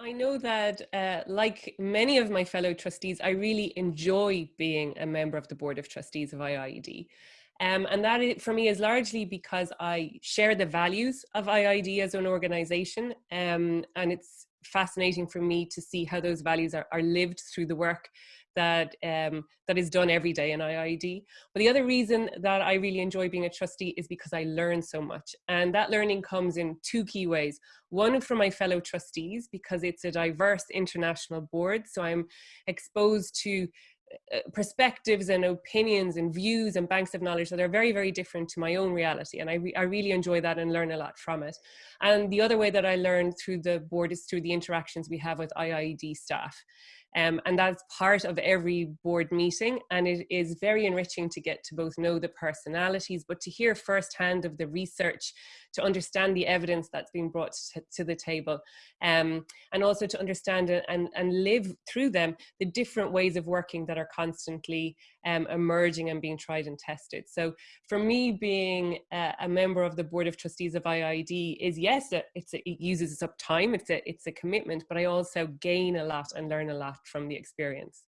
I know that, uh, like many of my fellow trustees, I really enjoy being a member of the Board of Trustees of IIED. Um, and that is, for me is largely because I share the values of IIED as an organization. Um, and it's fascinating for me to see how those values are, are lived through the work that um, that is done every day in IIED. But the other reason that I really enjoy being a trustee is because I learn so much. And that learning comes in two key ways. One from my fellow trustees, because it's a diverse international board. So I'm exposed to perspectives and opinions and views and banks of knowledge that are very, very different to my own reality. And I, re I really enjoy that and learn a lot from it. And the other way that I learn through the board is through the interactions we have with IIED staff. Um, and that's part of every board meeting. And it is very enriching to get to both know the personalities, but to hear firsthand of the research, to understand the evidence that's being brought to, to the table, um, and also to understand and, and live through them the different ways of working that are constantly um, emerging and being tried and tested. So for me, being a, a member of the Board of Trustees of IIED is yes, it's a, it uses up time, it's a, it's a commitment, but I also gain a lot and learn a lot from the experience.